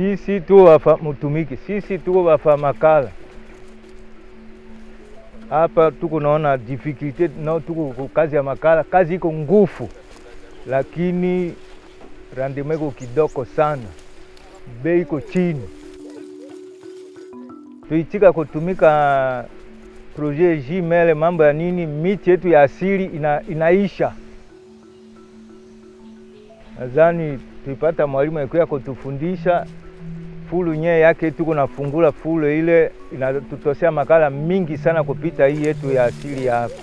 sisi tu wafa mutumiki, sisi tuko wafa makala. Hapa, tuko naona difficulty nao, tuko kazi ya makala, kazi iko ngufu, lakini rendement iko kidogo sana, bei iko chini. Tuitika kutumika projet jimele, mambo ya nini, miti yetu ya asili ina, inaisha. Nadhani tuipata mwalimu akuya kutufundisha fulu nye yake tuko nafungula fulu ile inatutosea makala mingi sana kupita hii yetu ya asili ya hapa.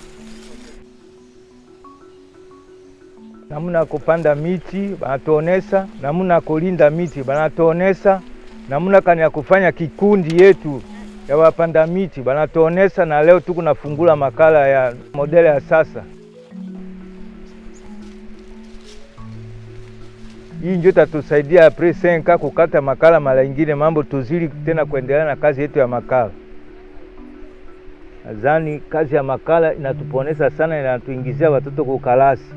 Namuna kupanda miti banatuonesa, namuna kulinda miti banatuonesa, namuna kani ya kufanya kikundi yetu ya wapanda miti banatuonesa, na leo tuko nafungula makala ya modele ya sasa. Hii ndio tatusaidia apres senka kukata makala mara ingine, mambo tuzili tena kuendelea na kazi yetu ya makala. Nadhani kazi ya makala inatuponesa sana, inatuingizia watoto kukalasi